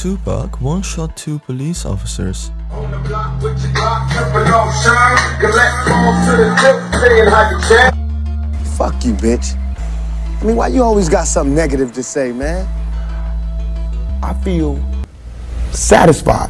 Tupac one shot two police officers. Fuck you, bitch. I mean, why you always got something negative to say, man? I feel satisfied.